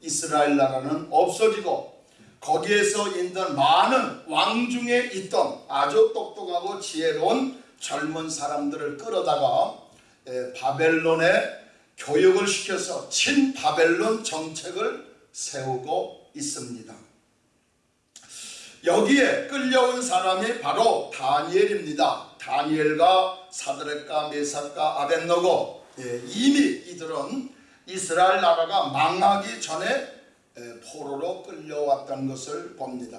이스라엘 나라는 없어지고 거기에서 있던 많은 왕 중에 있던 아주 똑똑하고 지혜로운 젊은 사람들을 끌어다가 에, 바벨론에 교육을 시켜서 친바벨론 정책을 세우고 있습니다. 여기에 끌려온 사람이 바로 다니엘입니다. 다니엘과 사드렉과 메삭과 아벤노고 예, 이미 이들은 이스라엘 나라가 망하기 전에 예, 포로로 끌려왔던 것을 봅니다.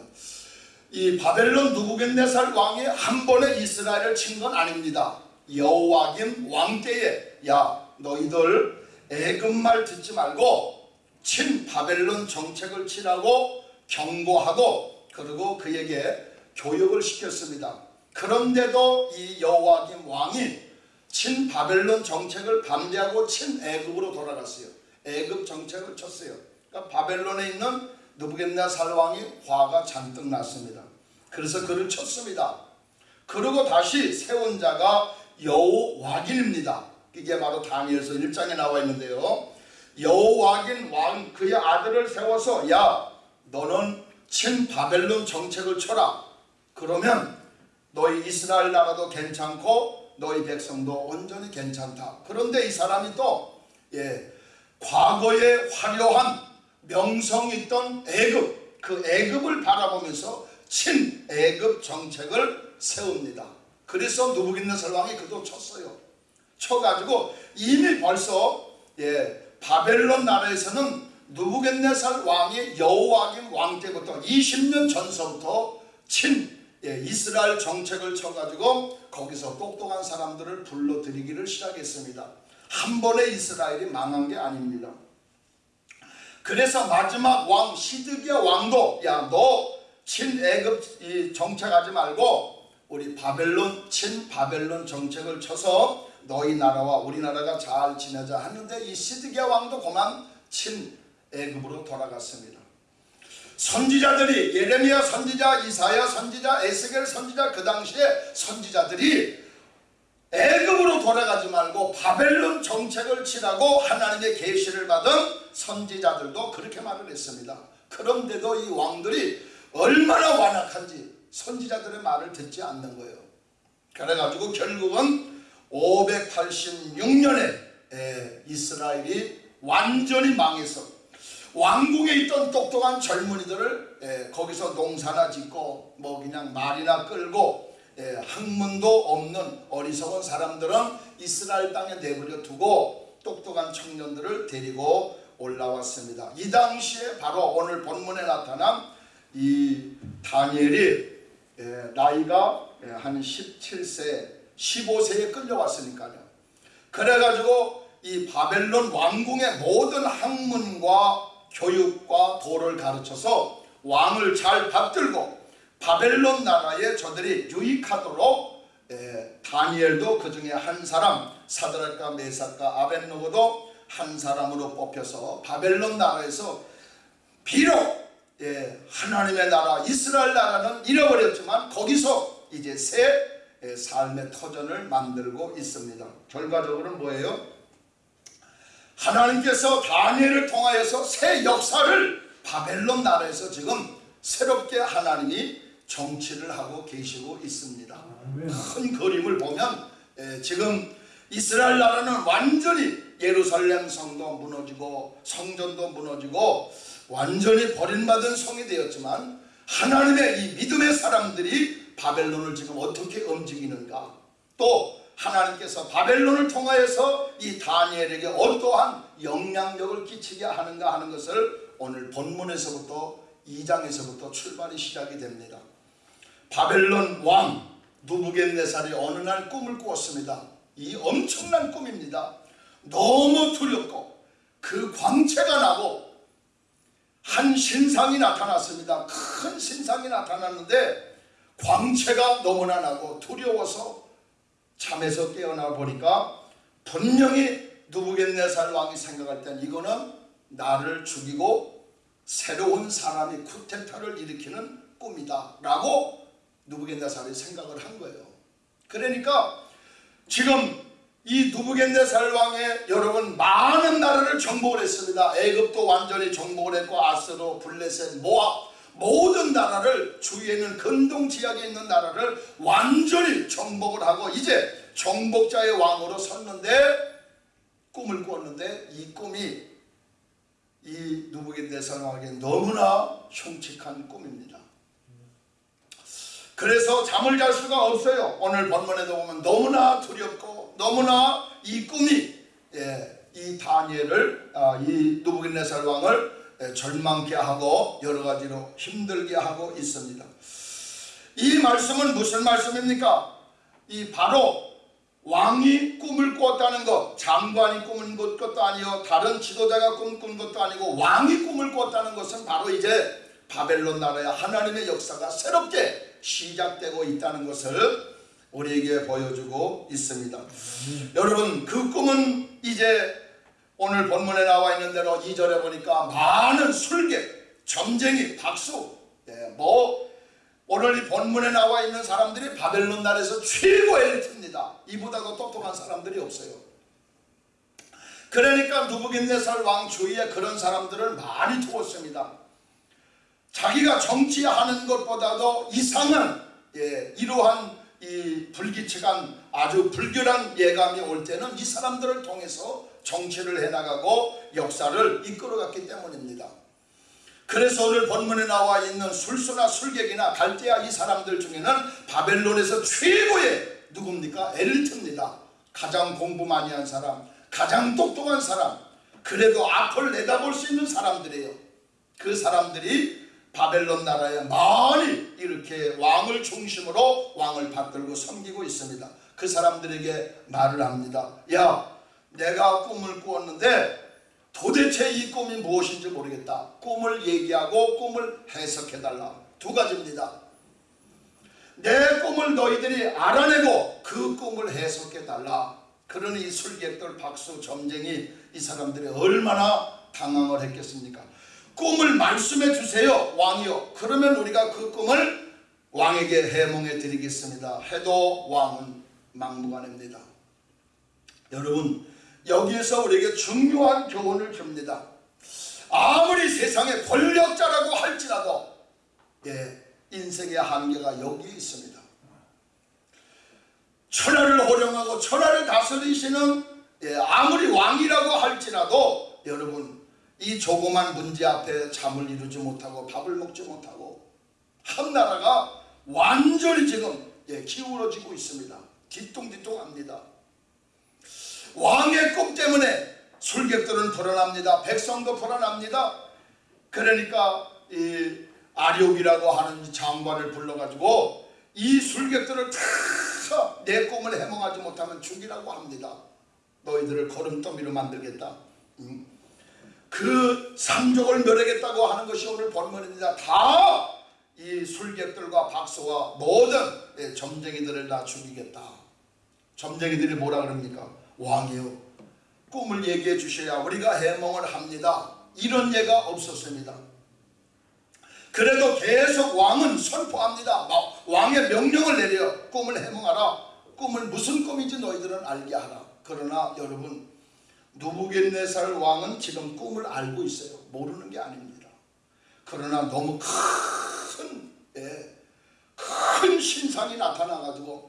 이 바벨론 누부겐네살 왕이 한 번에 이스라엘을 친 건 아닙니다. 여호와김 왕 때에 야 너희들 애굽 말 듣지 말고 친 바벨론 정책을 치라고 경고하고 그리고 그에게 교육을 시켰습니다. 그런데도 이 여호와김 왕이 친 바벨론 정책을 반대하고 친 애굽으로 돌아갔어요. 애굽 정책을 쳤어요. 그러니까 바벨론에 있는 느부겟네살 왕이 화가 잔뜩 났습니다. 그래서 그를 쳤습니다. 그리고 다시 세운 자가 여호와긴입니다. 이게 바로 다니엘서 1장에 나와 있는데요. 여호와긴 왕 그의 아들을 세워서 야 너는 친 바벨론 정책을 쳐라. 그러면 너희 이스라엘 나라도 괜찮고 너희 백성도 온전히 괜찮다. 그런데 이 사람이 또 예, 과거에 화려한 명성 있던 애굽 그 애굽을 바라보면서 친 애굽 정책을 세웁니다. 그래서 누부갓네살 왕이 그도 쳤어요. 쳐가지고 이미 벌써 예, 바벨론 나라에서는 누부갓네살 왕이 여호와김 왕 때부터 20년 전서부터 친 예, 이스라엘 정책을 쳐가지고 거기서 똑똑한 사람들을 불러들이기를 시작했습니다. 한 번에 이스라엘이 망한 게 아닙니다. 그래서 마지막 왕 시드기야 왕도 야 너 친애굽 정책하지 말고 우리 바벨론 친 바벨론 정책을 쳐서 너희 나라와 우리나라가 잘 지내자 하는데 이 시드기야 왕도 그만 친 애굽으로 돌아갔습니다. 선지자들이 예레미야 선지자, 이사야 선지자, 에스겔 선지자 그 당시에 선지자들이 애굽으로 돌아가지 말고 바벨론 정책을 치라고 하나님의 계시를 받은 선지자들도 그렇게 말을 했습니다. 그런데도 이 왕들이 얼마나 완악한지 선지자들의 말을 듣지 않는 거예요. 그래가지고 결국은 586년에 이스라엘이 완전히 망해서 왕궁에 있던 똑똑한 젊은이들을 예, 거기서 농사나 짓고 뭐 그냥 말이나 끌고 예, 학문도 없는 어리석은 사람들은 이스라엘 땅에 내버려 두고 똑똑한 청년들을 데리고 올라왔습니다. 이 당시에 바로 오늘 본문에 나타난 이 다니엘이 예, 나이가 예, 한 17세 15세에 끌려왔으니까요. 그래가지고 이 바벨론 왕궁의 모든 학문과 교육과 도를 가르쳐서 왕을 잘 받들고 바벨론 나라에 저들이 유익하도록 에, 다니엘도 그 중에 한 사람 사드락과 메삭과 아벤노고도 한 사람으로 뽑혀서 바벨론 나라에서 비록 예, 하나님의 나라 이스라엘 나라는 잃어버렸지만 거기서 이제 새 삶의 터전을 만들고 있습니다. 결과적으로는 뭐예요? 하나님께서 다니엘을 통하여서 새 역사를 바벨론 나라에서 지금 새롭게 하나님이 정치를 하고 계시고 있습니다. 큰 그림을 보면 지금 이스라엘 나라는 완전히 예루살렘 성도 무너지고 성전도 무너지고 완전히 버림받은 성이 되었지만 하나님의 이 믿음의 사람들이 바벨론을 지금 어떻게 움직이는가 또 하나님께서 바벨론을 통하여서 이 다니엘에게 어떠한 영향력을 끼치게 하는가 하는 것을 오늘 본문에서부터 2장에서부터 출발이 시작이 됩니다. 바벨론 왕 누부겟네살이 어느 날 꿈을 꾸었습니다. 이 엄청난 꿈입니다. 너무 두렵고 그 광채가 나고 한 신상이 나타났습니다. 큰 신상이 나타났는데 광채가 너무나 나고 두려워서 잠에서 깨어나 보니까 분명히 누부겟네살 왕이 생각할 땐 이거는 나를 죽이고 새로운 사람이 쿠데타를 일으키는 꿈이다 라고 누부겟네살이 생각을 한 거예요. 그러니까 지금 이 누부겐네살 왕의 여러분 많은 나라를 정복을 했습니다. 애굽도 완전히 정복을 했고 아스로 블레셋 모압 모든 나라를 주위에 있는 근동 지역에 있는 나라를 완전히 정복을 하고 이제 정복자의 왕으로 섰는데 꿈을 꾸었는데 이 꿈이 이 누부겐네살 왕에게 너무나 흉측한 꿈입니다. 그래서 잠을 잘 수가 없어요. 오늘 본문에도 보면 너무나 두렵고 너무나 이 꿈이 예, 이 다니엘을 아, 이 누부갓네살 왕을 예, 절망케 하고 여러 가지로 힘들게 하고 있습니다. 이 말씀은 무슨 말씀입니까? 이 바로 왕이 꿈을 꿨다는 것, 장관이 꾼 것도 아니요, 다른 지도자가 꿈꾼 것도 아니고 왕이 꿈을 꿨다는 것은 바로 이제 바벨론 나라의 하나님의 역사가 새롭게 시작되고 있다는 것을 우리에게 보여주고 있습니다. 여러분 그 꿈은 이제 오늘 본문에 나와 있는 대로 2절에 보니까 많은 술객, 점쟁이, 박수 예, 뭐 오늘 이 본문에 나와 있는 사람들이 바벨론 나라에서 최고 엘리트입니다. 이보다 더 똑똑한 사람들이 없어요. 그러니까 누부갓네살 왕 주위에 그런 사람들을 많이 두었습니다. 자기가 정치하는 것보다도 이상한 예, 이러한 이 불기측한 아주 불결한 예감이 올 때는 이 사람들을 통해서 정치를 해나가고 역사를 이끌어갔기 때문입니다. 그래서 오늘 본문에 나와 있는 술수나 술객이나 갈대아 이 사람들 중에는 바벨론에서 최고의 누굽니까? 엘리트입니다. 가장 공부 많이 한 사람, 가장 똑똑한 사람, 그래도 앞을 내다볼 수 있는 사람들이에요. 그 사람들이 바벨론 나라에 많이 이렇게 왕을 중심으로 왕을 받들고 섬기고 있습니다. 그 사람들에게 말을 합니다. 야, 내가 꿈을 꾸었는데 도대체 이 꿈이 무엇인지 모르겠다. 꿈을 얘기하고 꿈을 해석해달라. 두 가지입니다. 내 꿈을 너희들이 알아내고 그 꿈을 해석해달라. 그러니 이 술객들, 박수, 점쟁이 이 사람들이 얼마나 당황을 했겠습니까? 꿈을 말씀해 주세요 왕이요 그러면 우리가 그 꿈을 왕에게 해몽해 드리겠습니다 해도 왕은 막무가내입니다. 여러분 여기에서 우리에게 중요한 교훈을 줍니다. 아무리 세상의 권력자라고 할지라도 예, 인생의 한계가 여기 있습니다. 천하를 호령하고 천하를 다스리시는 예, 아무리 왕이라고 할지라도 여러분 이 조그만 문제 앞에 잠을 이루지 못하고 밥을 먹지 못하고 한 나라가 완전히 지금 예, 기울어지고 있습니다. 뒤뚱뒤뚱 합니다. 왕의 꿈 때문에 술객들은 불안합니다. 백성도 불안합니다. 그러니까 이 아리옥이라고 하는 장관을 불러가지고 이 술객들을 다내 꿈을 해몽하지 못하면 죽이라고 합니다. 너희들을 거름더미로 만들겠다. 응? 그 상족을 멸하겠다고 하는 것이 오늘 본문입니다. 다 이 술객들과 박수와 모든 예, 점쟁이들을 다 죽이겠다. 점쟁이들이 뭐라 그럽니까? 왕이요. 꿈을 얘기해 주셔야 우리가 해몽을 합니다. 이런 예가 없었습니다. 그래도 계속 왕은 선포합니다. 왕의 명령을 내려 꿈을 해몽하라. 꿈을 무슨 꿈인지 너희들은 알게 하라. 그러나 여러분 누부겟네살 왕은 지금 꿈을 알고 있어요. 모르는 게 아닙니다. 그러나 너무 큰, 예, 큰 신상이 나타나가지고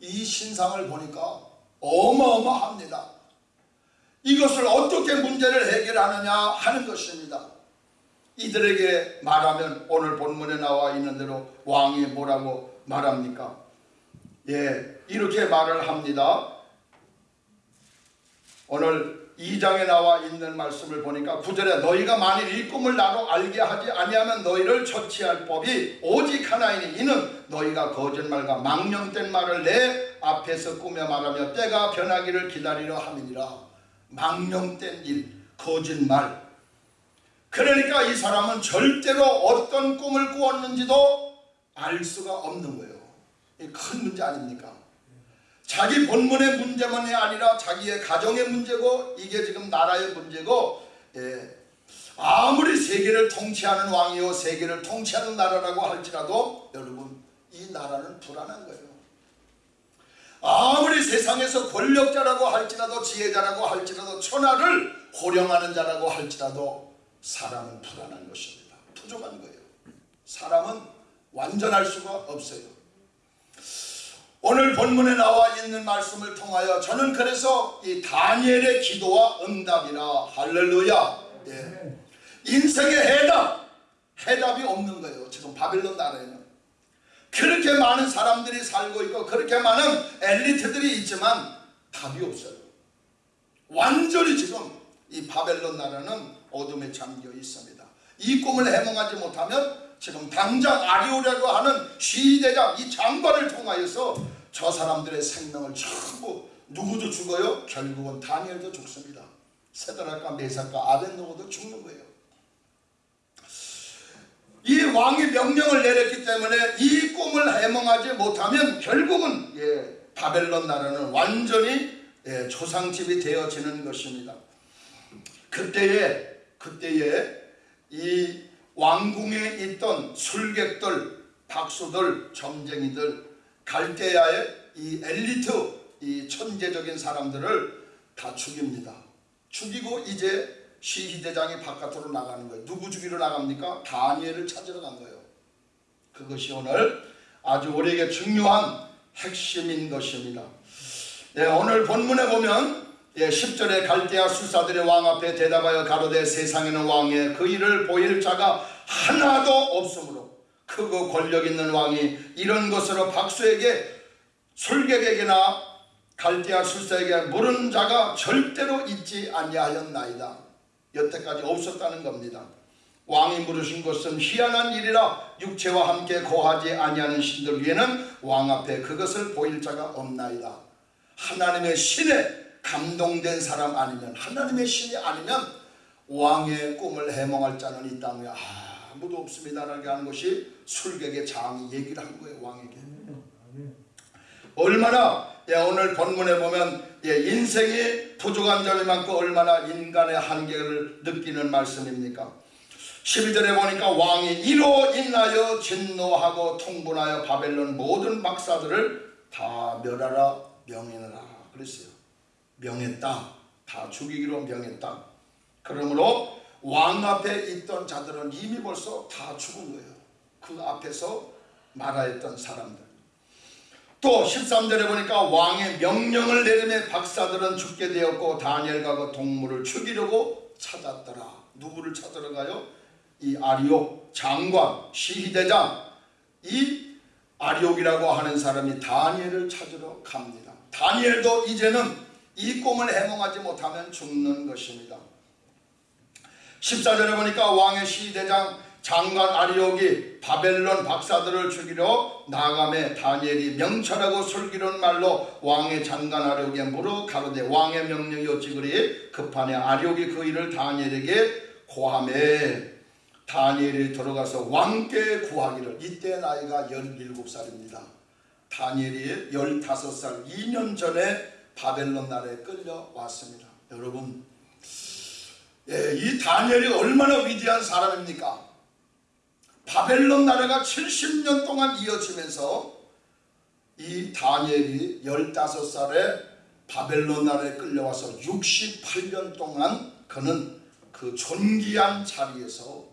이 신상을 보니까 어마어마합니다. 이것을 어떻게 문제를 해결하느냐 하는 것입니다. 이들에게 말하면 오늘 본문에 나와 있는 대로 왕이 뭐라고 말합니까? 예, 이렇게 말을 합니다. 오늘 2장에 나와 있는 말씀을 보니까 9절에 너희가 만일 이 꿈을 나로 알게 하지 아니하면 너희를 처치할 법이 오직 하나이니 이는 너희가 거짓말과 망령된 말을 내 앞에서 꾸며 말하며 때가 변하기를 기다리려 함이니라. 망령된 일 거짓말. 그러니까 이 사람은 절대로 어떤 꿈을 꾸었는지도 알 수가 없는 거예요. 큰 문제 아닙니까 자기 본문의 문제만이 아니라 자기의 가정의 문제고 이게 지금 나라의 문제고 예, 아무리 세계를 통치하는 왕이요 세계를 통치하는 나라라고 할지라도 여러분 이 나라는 불안한 거예요. 아무리 세상에서 권력자라고 할지라도 지혜자라고 할지라도 천하를 호령하는 자라고 할지라도 사람은 불안한 것입니다. 부족한 거예요. 사람은 완전할 수가 없어요. 오늘 본문에 나와 있는 말씀을 통하여 저는 그래서 이 다니엘의 기도와 응답이라 할렐루야. 예. 인생의 해답, 해답이 없는 거예요. 지금 바빌론 나라에는. 그렇게 많은 사람들이 살고 있고 그렇게 많은 엘리트들이 있지만 답이 없어요. 완전히 지금 이 바벨론 나라는 어둠에 잠겨 있습니다. 이 꿈을 해몽하지 못하면 지금 당장 아리오라고 하는 시대장 이 장관을 통하여서 저 사람들의 생명을 전부 누구도 죽어요? 결국은 다니엘도 죽습니다. 세드락과 메삭과 아벤노고도 죽는 거예요. 이 왕이 명령을 내렸기 때문에 이 꿈을 해몽하지 못하면 결국은 예, 바벨론 나라는 완전히 예, 조상집이 되어지는 것입니다. 그때에 그때에 이 왕궁에 있던 술객들, 박수들, 점쟁이들, 갈대아의 이 엘리트, 이 천재적인 사람들을 다 죽입니다. 죽이고 이제 시희대장이 바깥으로 나가는 거예요. 누구 죽이러 나갑니까? 다니엘을 찾으러 간 거예요. 그것이 오늘 아주 우리에게 중요한 핵심인 것입니다. 네, 오늘 본문에 보면 예, 10절에 갈대아 수사들의 왕 앞에 대답하여 가로되 세상에는 왕의 그 일을 보일 자가 하나도 없으므로 크고 권력 있는 왕이 이런 것으로 박수에게 술객에게나 갈대아 술사에게 물은 자가 절대로 있지 아니하였나이다. 여태까지 없었다는 겁니다. 왕이 물으신 것은 희한한 일이라 육체와 함께 거하지 아니하는 신들 위에는 왕 앞에 그것을 보일 자가 없나이다. 하나님의 신에 감동된 사람 아니면 하나님의 신이 아니면 왕의 꿈을 해몽할 자는 이 땅에 아무도 없습니다라고 하는 것이 술객의 장이 얘기를 한 거예요 왕에게. 얼마나 예, 오늘 본문에 보면 예, 인생이 부족한 점이 많고 얼마나 인간의 한계를 느끼는 말씀입니까? 12절에 보니까 왕이 이로 인하여 진노하고 통분하여 바벨론 모든 박사들을 다 멸하라 명했느라 그랬어요. 명했다. 다 죽이기로 명했다. 그러므로 왕 앞에 있던 자들은 이미 벌써 다 죽은 거예요. 그 앞에서 말하였던 사람들. 또 13절에 보니까 왕의 명령을 내림에 박사들은 죽게 되었고 다니엘과 그 동물을 죽이려고 찾았더라. 누구를 찾으러 가요? 이 아리옥 장관 시희대장 이 아리옥이라고 하는 사람이 다니엘을 찾으러 갑니다. 다니엘도 이제는 이 꿈을 해몽하지 못하면 죽는 것입니다. 14절에 보니까 왕의 시대장 장관 아리옥이 바벨론 박사들을 죽이러 나감에 다니엘이 명철하고 슬기로운 말로 왕의 장관 아리옥에 물어 가로되 왕의 명령이 어찌 그리 급하냐 아리옥이 그 일을 다니엘에게 고함에 다니엘이 들어가서 왕께 구하기를 이때 나이가 17살입니다. 다니엘이 15살 2년 전에 바벨론 나라에 끌려왔습니다. 여러분 예, 이 다니엘이 얼마나 위대한 사람입니까? 바벨론 나라가 70년 동안 이어지면서 이 다니엘이 15살에 바벨론 나라에 끌려와서 68년 동안 그는 그 존귀한 자리에서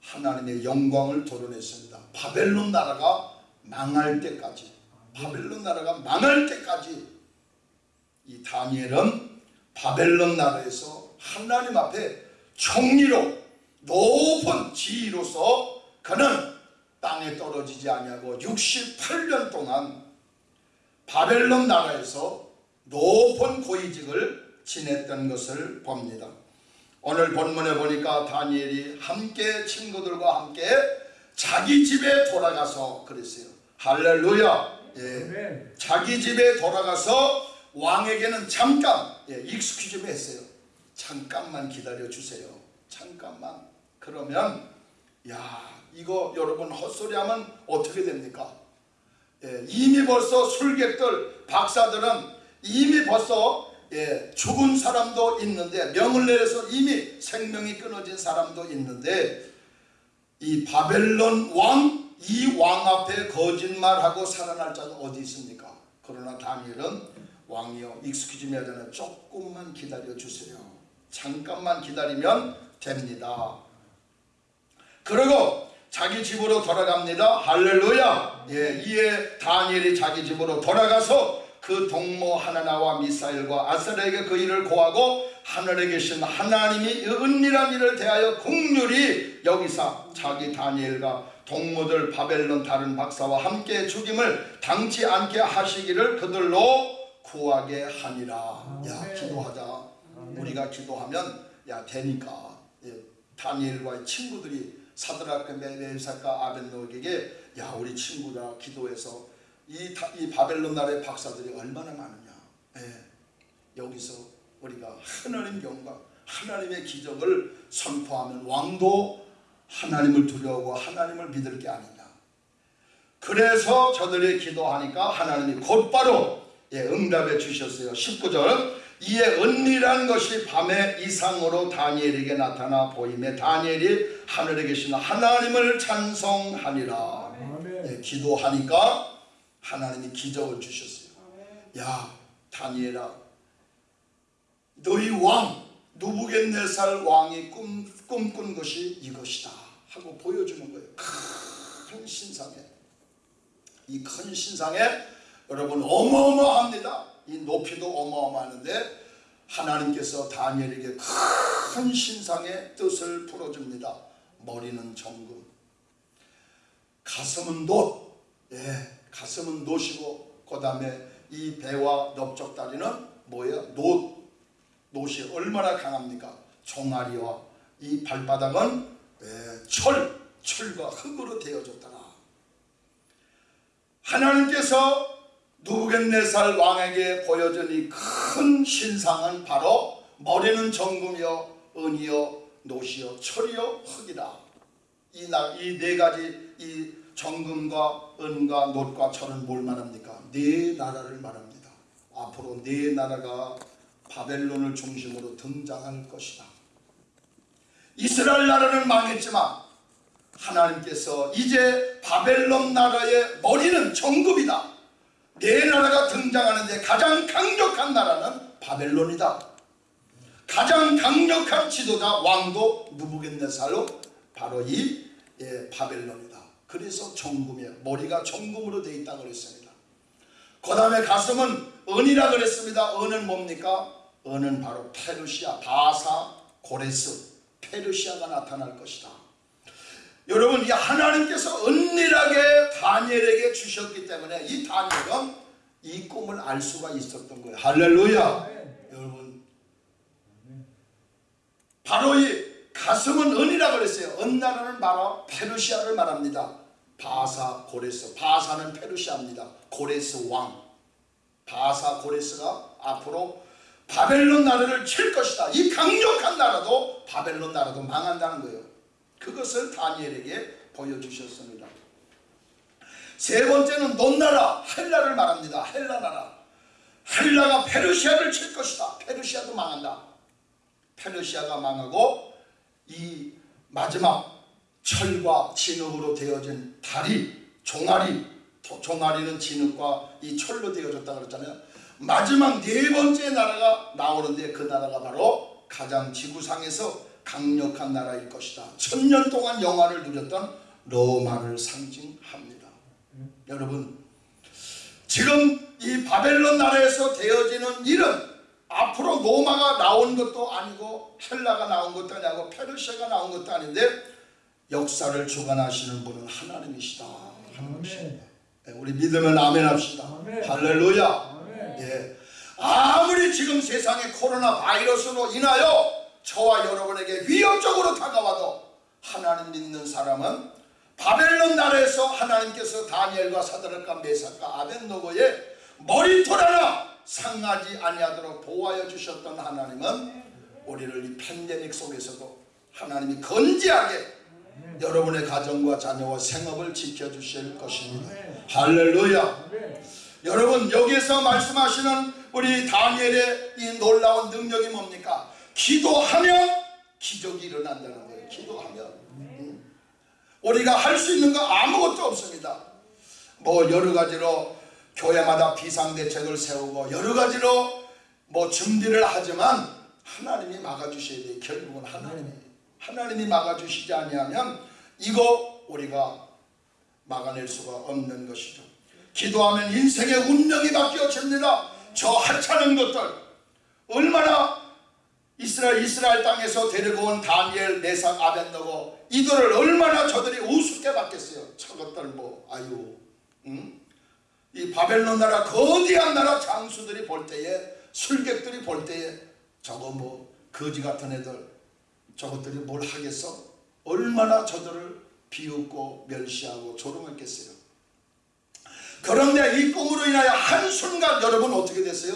하나님의 영광을 도려냈습니다. 바벨론 나라가 망할 때까지 바벨론 나라가 망할 때까지 이 다니엘은 바벨론 나라에서 하나님 앞에 총리로 높은 지위로서 그는 땅에 떨어지지 아니하고 68년 동안 바벨론 나라에서 높은 고위직을 지냈던 것을 봅니다. 오늘 본문에 보니까 다니엘이 함께 친구들과 함께 자기 집에 돌아가서 그랬어요. 할렐루야. 예. 자기 집에 돌아가서 왕에게는 잠깐 예, 익스큐 좀 했어요. 잠깐만 기다려 주세요. 잠깐만. 그러면 야 이거 여러분 헛소리하면 어떻게 됩니까? 예, 이미 벌써 술객들 박사들은 이미 벌써 예, 죽은 사람도 있는데 명을 내려서 이미 생명이 끊어진 사람도 있는데 이 바벨론 왕 이 왕 앞에 거짓말하고 살아날 자는 어디 있습니까? 그러나 다니엘은 왕이여 익숙해지면 하잖아요. 조금만 기다려 주세요. 잠깐만 기다리면 됩니다. 그리고 자기 집으로 돌아갑니다. 할렐루야. 예, 이에 다니엘이 자기 집으로 돌아가서 그 동무 하나나와 미사일과 아스라에게 그 일을 고하고 하늘에 계신 하나님이 이 은밀한 일을 대하여 국률이 여기서 자기 다니엘과 동무들 바벨론 다른 박사와 함께 죽임을 당치 않게 하시기를 그들로 구하게 하니라. 야 아멘. 기도하자. 아멘. 우리가 기도하면 야 되니까 예, 다니엘과의 친구들이 사드라크 메사카 아벤노에게 야 우리 친구라 기도해서 이, 다- 이 바벨론 나라의 박사들이 얼마나 많으냐 예, 여기서 우리가 하나님 영광 하나님의 기적을 선포하면 왕도 하나님을 두려워하고 하나님을 믿을 게 아니냐 그래서 저들이 기도하니까 하나님이 곧바로 예, 응답해 주셨어요. 19절. 이에 은밀한 것이 밤의 이상으로 다니엘에게 나타나 보임에 다니엘이 하늘에 계신 하나님을 찬송하니라. 예, 기도하니까 하나님이 기적을 주셨어요. 야 다니엘아. 너희 왕 누부겟네살 왕이 꿈, 꿈꾼 것이 이것이다 하고 보여주는 거예요. 큰 신상에. 이 큰 신상에 여러분 어마어마합니다 이 높이도 어마어마하는데 하나님께서 다니엘에게 큰 신상의 뜻을 풀어줍니다 머리는 정금 가슴은 놋 예, 가슴은 놋이고 그 다음에 이 배와 넓적다리는 뭐예요? 놋 놋이 얼마나 강합니까? 종아리와 이 발바닥은 예, 철, 철과 흙으로 되어졌더라. 하나님께서 누부겟네살 왕에게 보여준 이 큰 신상은 바로 머리는 정금이요, 은이요, 놋이요, 철이요, 흙이다. 이 네 가지 이 정금과 은과 놋과 철은 뭘 말합니까? 네 나라를 말합니다. 앞으로 네 나라가 바벨론을 중심으로 등장할 것이다. 이스라엘 나라는 망했지만 하나님께서 이제 바벨론 나라의 머리는 정금이다. 네 나라가 등장하는데 가장 강력한 나라는 바벨론이다. 가장 강력한 지도자 왕도 누부겟네살로 바로 이 예, 바벨론이다. 그래서 정금이에요. 머리가 정금으로 되어 있다 그랬습니다. 그 다음에 가슴은 은이라 그랬습니다. 은은 뭡니까? 은은 바로 페르시아, 바사, 고레스, 페르시아가 나타날 것이다. 여러분 이 하나님께서 은밀하게 다니엘에게 주셨기 때문에 이 다니엘은 이 꿈을 알 수가 있었던 거예요. 할렐루야. 아멘. 여러분 바로 이 가슴은 은이라 그랬어요. 은나라는 바로 페르시아를 말합니다. 바사 고레스 바사는 페르시아입니다. 고레스 왕 바사 고레스가 앞으로 바벨론 나라를 칠 것이다. 이 강력한 나라도 바벨론 나라도 망한다는 거예요. 그것을 다니엘에게 보여주셨습니다. 세 번째는 논나라 헬라를 말합니다. 헬라 나라 헬라가 페르시아를 칠 것이다. 페르시아도 망한다. 페르시아가 망하고 이 마지막 철과 진흙으로 되어진 다리, 종아리, 도- 종아리는 진흙과 이 철로 되어졌다 그랬잖아요. 마지막 네 번째 나라가 나오는데 그 나라가 바로 가장 지구상에서 강력한 나라일 것이다. 천년 동안 영화를 누렸던 로마를 상징합니다. 여러분 지금 이 바벨론 나라에서 되어지는 일은 앞으로 로마가 나온 것도 아니고 헬라가 나온 것도 아니고 페르시아가 나온 것도 아닌데 역사를 주관하시는 분은 하나님이시다. 하나님이시다. 예, 우리 믿으면 아멘 합시다. 아멘. 할렐루야. 아멘. 예. 아무리 지금 세상에 코로나 바이러스로 인하여 저와 여러분에게 위협적으로 다가와도 하나님 믿는 사람은 바벨론 나라에서 하나님께서 다니엘과 사드락과 메사카 아벤노고의 머리털 하나 상하지 아니하도록 보호하여 주셨던 하나님은 우리를 이 팬데믹 속에서도 하나님이 건지하게 여러분의 가정과 자녀와 생업을 지켜주실 것입니다. 할렐루야. 여러분 여기서 말씀하시는 우리 다니엘의 이 놀라운 능력이 뭡니까? 기도하면 기적이 일어난다는 거예요. 기도하면 음. 우리가 할 수 있는 거 아무것도 없습니다. 뭐 여러 가지로 교회마다 비상대책을 세우고 여러 가지로 뭐 준비를 하지만 하나님이 막아주셔야 돼요. 결국은 하나님이 하나님이 막아주시지 아니하면 이거 우리가 막아낼 수가 없는 것이죠. 기도하면 인생의 운명이 바뀌어집니다. 저 하찮은 것들 얼마나 이스라엘 이스라엘 땅에서 데리고 온 다니엘, 메삭, 아벤노고 이들을 얼마나 저들이 우습게 받겠어요. 저것들 뭐 아유, 응? 이 바벨론 나라 거대한 나라 장수들이 볼 때에 술객들이 볼 때에 저거 뭐 거지 같은 애들 저것들이 뭘 하겠어? 얼마나 저들을 비웃고 멸시하고 조롱했겠어요. 그런데 이 꿈으로 인하여 한순간 여러분 어떻게 됐어요?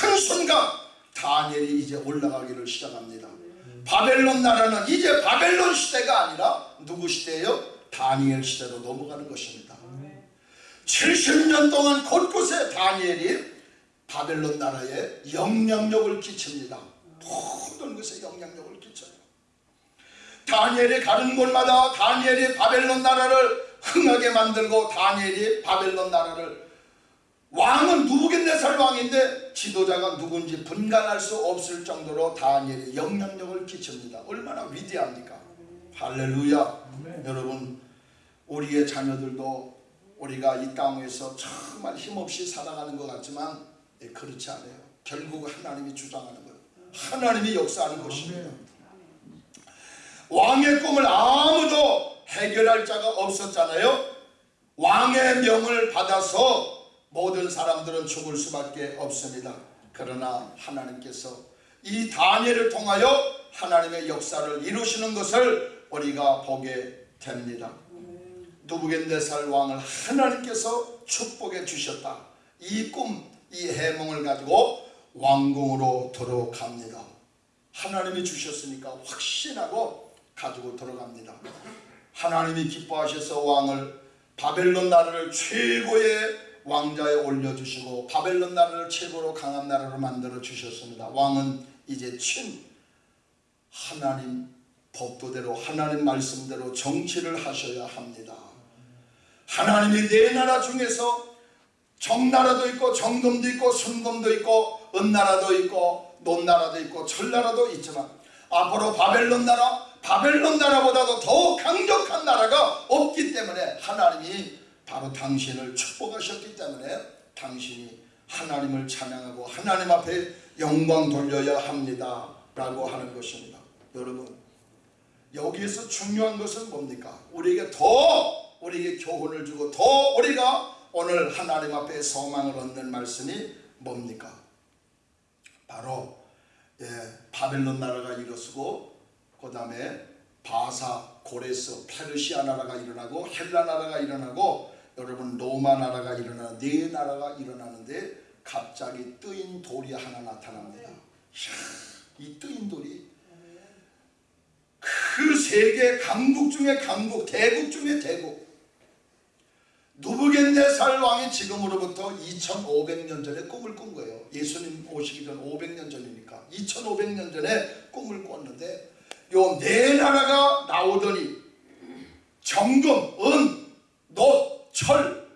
한순간 다니엘이 이제 올라가기를 시작합니다. 바벨론 나라는 이제 바벨론 시대가 아니라 누구 시대예요? 다니엘 시대로 넘어가는 것입니다. 70년 동안 곳곳에 다니엘이 바벨론 나라에 영향력을 끼칩니다. 모든 것에 영향력을 끼쳐요. 다니엘이 가는 곳마다 다니엘이 바벨론 나라를 흥하게 만들고 다니엘이 바벨론 나라를 왕은 누부갓네살 왕인데 지도자가 누군지 분간할 수 없을 정도로 다니엘이 영향력을 끼칩니다. 얼마나 위대합니까? 할렐루야. 여러분 우리의 자녀들도 우리가 이 땅에서 정말 힘없이 살아가는 것 같지만 예, 그렇지 않아요. 결국 하나님이 주장하는 거예요. 하나님이 역사하는 것입니다. 왕의 꿈을 아무도 해결할 자가 없었잖아요. 왕의 명을 받아서 모든 사람들은 죽을 수밖에 없습니다. 그러나 하나님께서 이 다니엘을 통하여 하나님의 역사를 이루시는 것을 우리가 보게 됩니다. 누부겐네살 왕을 하나님께서 축복해 주셨다. 이 꿈, 이 해몽을 가지고 왕궁으로 들어갑니다. 하나님이 주셨으니까 확신하고 가지고 들어갑니다. 하나님이 기뻐하셔서 왕을 바벨론 나라를 최고의 왕자에 올려주시고 바벨론 나라를 최고로 강한 나라로 만들어 주셨습니다. 왕은 이제 친 하나님 법도대로 하나님 말씀대로 정치를 하셔야 합니다. 하나님이 네 나라 중에서 정나라도 있고 정금도 있고 순금도 있고 은나라도 있고 논나라도 있고 철나라도 있지만 앞으로 바벨론 나라 바벨론 나라보다도 더 강력한 나라가 없기 때문에 하나님이 바로 당신을 축복하셨기 때문에 당신이 하나님을 찬양하고 하나님 앞에 영광 돌려야 합니다. 라고 하는 것입니다. 여러분 여기에서 중요한 것은 뭡니까? 우리에게 더 우리에게 교훈을 주고 더 우리가 오늘 하나님 앞에 소망을 얻는 말씀이 뭡니까? 바로 예, 바벨론 나라가 일어서고 그 다음에 바사, 고레스, 페르시아 나라가 일어나고 헬라 나라가 일어나고 여러분 로마 나라가 일어나 네 나라가 일어나는데 갑자기 뜨인 돌이 하나 나타납니다. 이 뜨인 돌이 그 세계 강국 중에 강국, 대국 중에 대국. 누부겐네살 왕이 지금으로부터 2500년 전에 꿈을 꾼 거예요. 예수님 오시기 전 500년 전이니까 2500년 전에 꿈을 꿨는데 요 네 나라가 나오더니 정금, 은, 놋, 철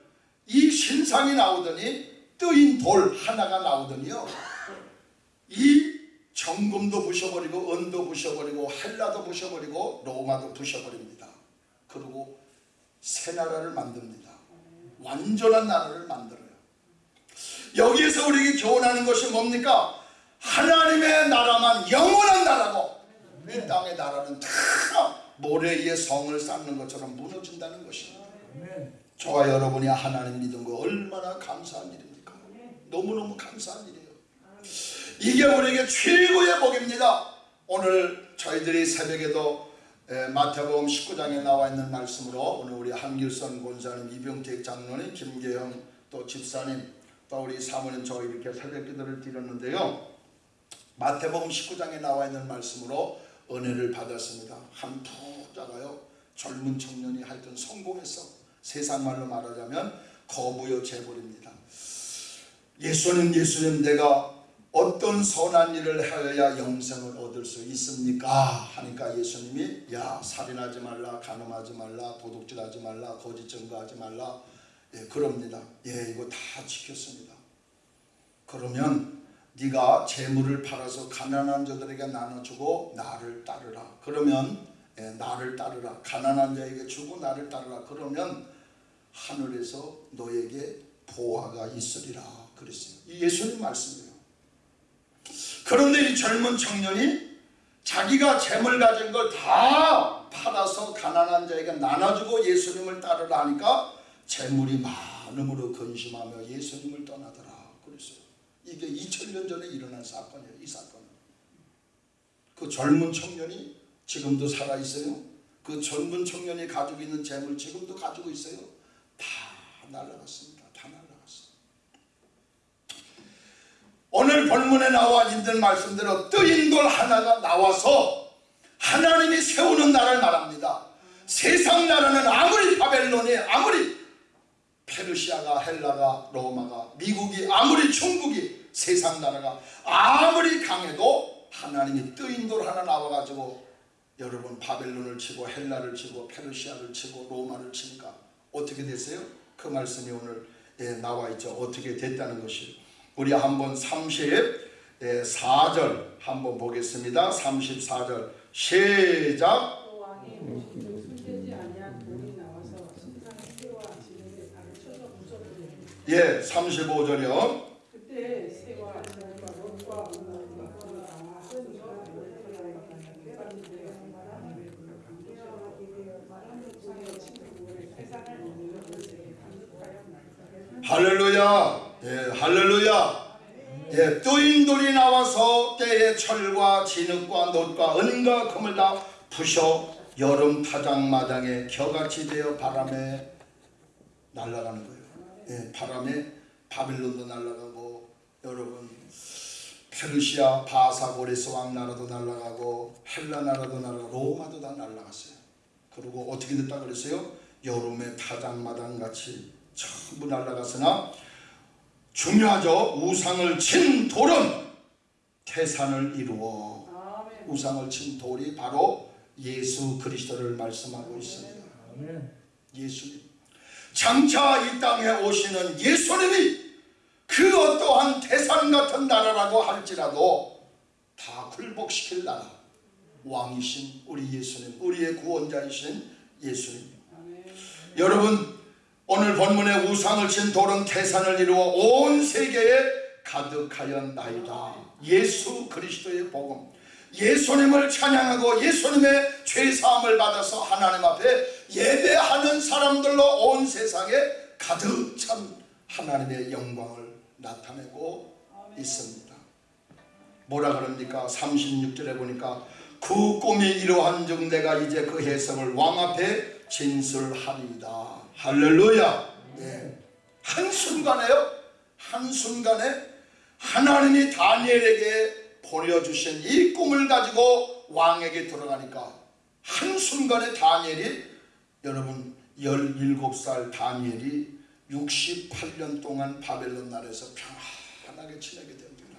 이 신상이 나오더니 뜨인 돌 하나가 나오더니요. 이 정금도 부셔버리고 은도 부셔버리고 헬라도 부셔버리고 로마도 부셔버립니다. 그리고 새 나라를 만듭니다. 완전한 나라를 만들어요. 여기에서 우리에게 교훈하는 것이 뭡니까? 하나님의 나라만 영원한 나라고 이 땅의 나라는 다 모래 위에 성을 쌓는 것처럼 무너진다는 것입니다. 저와 여러분이 하나님 믿은 거 얼마나 감사한 일입니까? 너무너무 감사한 일이에요. 이게 우리에게 최고의 복입니다. 오늘 저희들이 새벽에도 마태복음 19장에 나와 있는 말씀으로 오늘 우리 한길선 권사님, 이병택 장로님, 김계영 또 집사님 또 우리 사모님 저 이렇게 새벽 기도를 드렸는데요. 마태복음 19장에 나와 있는 말씀으로 은혜를 받았습니다. 한 부자가요 젊은 청년이 하여튼 성공했어. 세상 말로 말하자면 거부요 재벌입니다. 예수님 예수님 내가 어떤 선한 일을 하여야 영생을 얻을 수 있습니까? 하니까 예수님이 야 살인하지 말라 간음하지 말라 도둑질하지 말라 거짓 증거하지 말라 예, 그럽니다. 예, 이거 다 지켰습니다. 그러면 네가 재물을 팔아서 가난한 자들에게 나눠주고 나를 따르라. 그러면 예, 나를 따르라. 가난한 자에게 주고 나를 따르라. 그러면 하늘에서 너에게 보화가 있으리라. 그랬어요. 이 예수님 말씀이에요. 그런데 이 젊은 청년이 자기가 재물 가진 걸 다 팔아서 가난한 자에게 나눠주고 예수님을 따르라 하니까 재물이 많음으로 근심하며 예수님을 떠나더라. 그랬어요. 이게 2000년 전에 일어난 사건이에요. 이 사건은. 그 젊은 청년이 지금도 살아 있어요. 그 젊은 청년이 가지고 있는 재물 지금도 가지고 있어요. 다 날라갔습니다. 다 날라갔어요. 오늘 본문에 나와 있는 말씀대로 뜨인 돌 하나가 나와서 하나님이 세우는 나라를 말합니다. 세상 나라는 아무리 바벨론이 아무리 페르시아가 헬라가 로마가 미국이 아무리 중국이 세상 나라가 아무리 강해도 하나님이 뜨인 돌 하나 나와가지고 여러분 바벨론을 치고 헬라를 치고 페르시아를 치고 로마를 치니까 어떻게 됐어요? 그 말씀이 오늘 예, 나와 있죠. 어떻게 됐다는 것이 우리 한번 34절 한번 보겠습니다. 34절 시작 또 왕의 모시기를 손대지 아니한 돌이 나와서 신상의 새와 지붕에 발을 쳐서 부숴버리니 예 35절이요. 그때 새와 지붕과 롯과 문화가 나와 하늘과 할렐루야. 예, 할렐루야. 예, 뜨인 돌이 나와서 때에 철과 진흙과 놋과 은과 금을 다 부셔 여름 타작마당에 겨같이 되어 바람에 날아가는 거예요. 예, 바람에 바빌론도 날아가고 여러분 페르시아 바사고레스 왕 나라도 날아가고 헬라 나라도 날아가고 로마도 다 날아갔어요. 그리고 어떻게 됐다 그랬어요? 여름에 타작마당 같이 전부 날아갔으나 중요하죠. 우상을 친 돌은 태산을 이루어 아멘. 우상을 친 돌이 바로 예수 그리스도를 말씀하고 있습니다. 예수님. 장차 이 땅에 오시는 예수님이 그 어떠한 태산 같은 나라라고 할지라도 다 굴복시킬 나라. 왕이신 우리 예수님, 우리의 구원자이신 예수님. 아멘. 여러분 오늘 본문에 우상을 친 돌은 태산을 이루어 온 세계에 가득하였나이다. 예수 그리스도의 복음. 예수님을 찬양하고 예수님의 죄사함을 받아서 하나님 앞에 예배하는 사람들로 온 세상에 가득 찬 하나님의 영광을 나타내고 있습니다. 뭐라 그럽니까? 36절에 보니까 그 꿈이 이러한 중 내가 이제 그 해석을 왕 앞에 진술하리이다. 할렐루야. 예. 한순간에요. 한순간에 하나님이 다니엘에게 보내주신 이 꿈을 가지고 왕에게 들어가니까 한순간에 다니엘이 여러분 17살 다니엘이 68년 동안 바벨론 나라에서 평안하게 지내게 됩니다.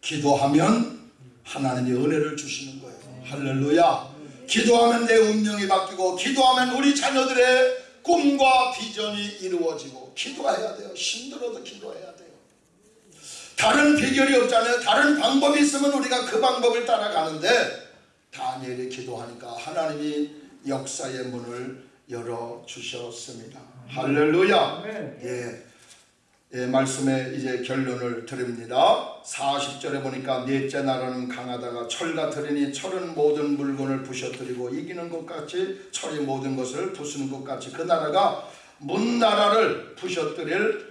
기도하면 하나님이 은혜를 주시는 거예요. 할렐루야. 기도하면 내 운명이 바뀌고 기도하면 우리 자녀들의 꿈과 비전이 이루어지고 기도해야 돼요. 힘들어도 기도해야 돼요. 다른 비결이 없잖아요. 다른 방법이 있으면 우리가 그 방법을 따라가는데 다니엘이 기도하니까 하나님이 역사의 문을 열어 주셨습니다. 할렐루야. 예. 예, 말씀의 이제 결론을 드립니다. 40절에 보니까 넷째 나라는 강하다가 철과 들으니 철은 모든 물건을 부셔뜨리고 이기는 것 같이 철이 모든 것을 부수는 것 같이 그 나라가 문 나라를 부셔뜨릴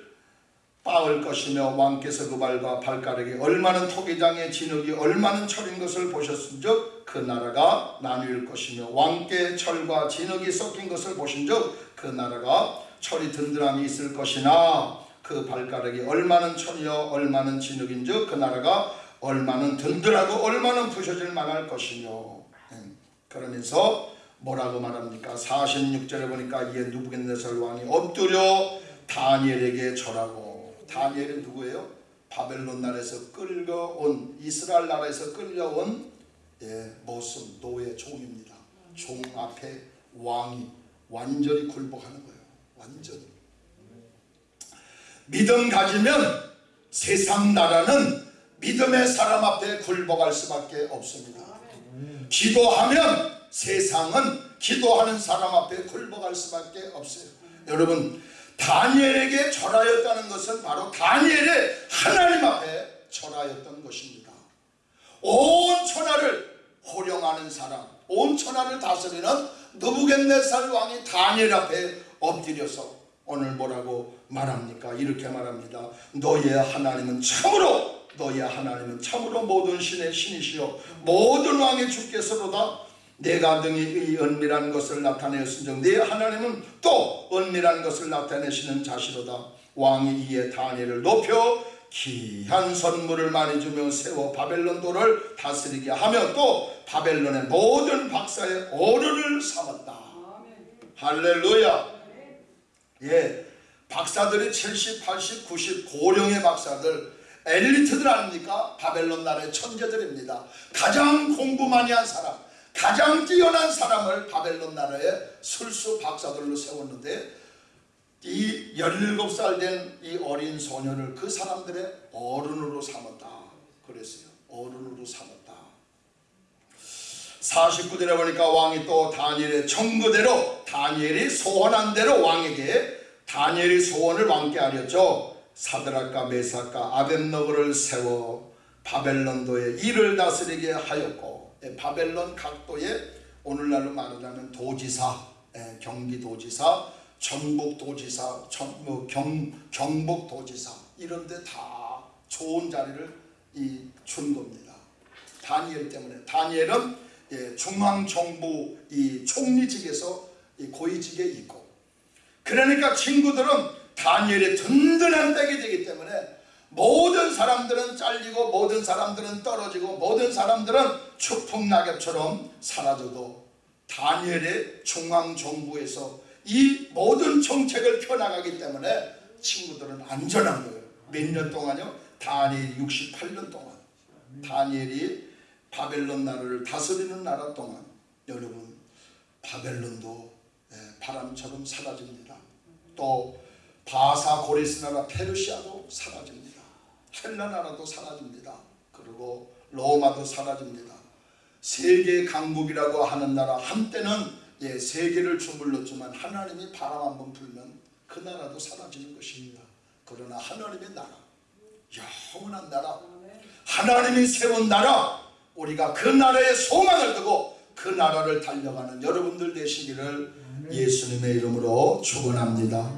빠을 것이며 왕께서 그 발과 발가락이 얼마는 토기장의 진흙이 얼마는 철인 것을 보셨은즉 그 나라가 나누일 것이며 왕께 철과 진흙이 섞인 것을 보신즉 그 나라가 철이 든든함이 있을 것이나 그 발가락이 얼마는 천이요 얼마는 진흙인즉 그 나라가 얼마는 든든하고 얼마는 부셔질 만할 것이며 음, 그러면서 뭐라고 말합니까 46절에 보니까 이에 누부갓네살 왕이 엎드려 다니엘에게 절하고 다니엘은 누구예요? 바벨론 나라에서 끌려온 이스라엘 나라에서 끌려온 예, 모습 노예 종입니다 종 앞에 왕이 완전히 굴복하는 거예요. 완전히. 믿음 가지면 세상 나라는 믿음의 사람 앞에 굴복할 수밖에 없습니다. 기도하면 세상은 기도하는 사람 앞에 굴복할 수밖에 없어요. 여러분 다니엘에게 절하였다는 것은 바로 다니엘의 하나님 앞에 절하였던 것입니다. 온 천하를 호령하는 사람, 온 천하를 다스리는 느부갓네살 왕이 다니엘 앞에 엎드려서 오늘 뭐라고 말합니까? 이렇게 말합니다. 너의 하나님은 참으로 너의 하나님은 참으로 모든 신의 신이시요 모든 왕의 주께서로다 내가 등이 이 은밀한 것을 나타내었은즉 네 하나님은 또 은밀한 것을 나타내시는 자시로다 왕이 이에 다니엘을 높여 귀한 선물을 많이 주며 세워 바벨론 도를 다스리게 하며 또 바벨론의 모든 박사의 어른을 삼았다. 할렐루야 예, 박사들이 70, 80, 90 고령의 박사들 엘리트들 아닙니까? 바벨론 나라의 천재들입니다. 가장 공부 많이 한 사람, 가장 뛰어난 사람을 바벨론 나라의 술수 박사들로 세웠는데 이 17살 된 이 어린 소년을 그 사람들의 어른으로 삼았다. 그랬어요. 어른으로 삼았다. 49절에 보니까 왕이 또 다니엘의 청구대로 다니엘이 소원한 대로 왕에게 다니엘이 소원을 왕께 하렸죠. 사드락과 메사카 아벤너고를 세워 바벨론도의 일을 다스리게 하였고 예, 바벨론 각도에 오늘날로 말하자면 도지사, 예, 경기도지사, 전북도지사, 전, 뭐 경, 경북도지사 이런 데 다 좋은 자리를 이, 준 겁니다. 다니엘 때문에 다니엘은 예, 중앙정부 이 총리직에서 이 고위직에 있고 그러니까 친구들은 다니엘의 든든한 백이 되기 때문에 모든 사람들은 잘리고 모든 사람들은 떨어지고 모든 사람들은 추풍낙엽처럼 사라져도 다니엘의 중앙정부에서 이 모든 정책을 펴나가기 때문에 친구들은 안전한 거예요. 몇 년 동안요? 다니엘 68년 동안 다니엘이 바벨론 나라를 다스리는 나라 동안 여러분 바벨론도 예, 바람처럼 사라집니다. 또 바사 고리스 나라 페르시아도 사라집니다. 헬라 나라도 사라집니다. 그리고 로마도 사라집니다. 세계 강국이라고 하는 나라 한때는 예, 세계를 주물렀지만 하나님이 바람 한 번 불면 그 나라도 사라지는 것입니다. 그러나 하나님의 나라 영원한 나라 아멘. 하나님이 세운 나라 우리가 그 나라에 소망을 두고 그 나라를 달려가는 여러분들 되시기를 예수님의 이름으로 축원합니다.